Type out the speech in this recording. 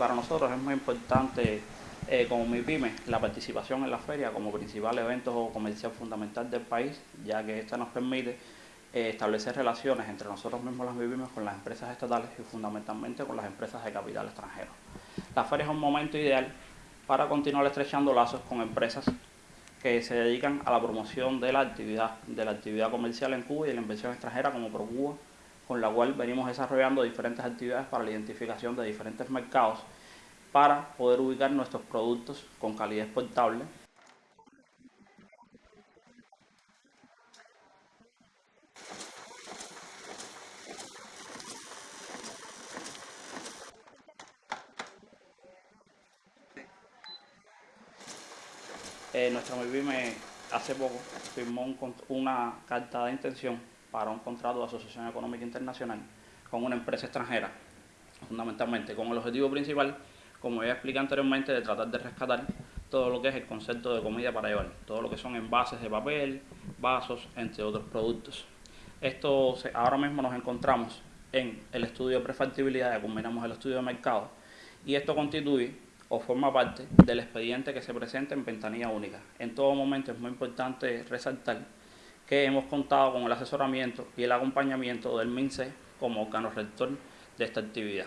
Para nosotros es muy importante eh, como MIPYME la participación en la feria como principal evento comercial fundamental del país, ya que esta nos permite eh, establecer relaciones entre nosotros mismos las MIPYMES con las empresas estatales y fundamentalmente con las empresas de capital extranjero. La feria es un momento ideal para continuar estrechando lazos con empresas que se dedican a la promoción de la actividad, de la actividad comercial en Cuba y de la inversión extranjera como ProCuba, con la cual venimos desarrollando diferentes actividades para la identificación de diferentes mercados para poder ubicar nuestros productos con calidad exportable Eh, nuestra MIPYME hace poco firmó una carta de intención para un contrato de asociación económica internacional con una empresa extranjera, fundamentalmente con el objetivo principal, como ya expliqué anteriormente, de tratar de rescatar todo lo que es el concepto de comida para llevar, todo lo que son envases de papel, vasos, entre otros productos. Esto ahora mismo nos encontramos en el estudio de prefactibilidad, ya combinamos el estudio de mercado, y esto constituye o forma parte del expediente que se presenta en ventanilla única. En todo momento es muy importante resaltar que hemos contado con el asesoramiento y el acompañamiento del MINCE como órgano rector de esta actividad.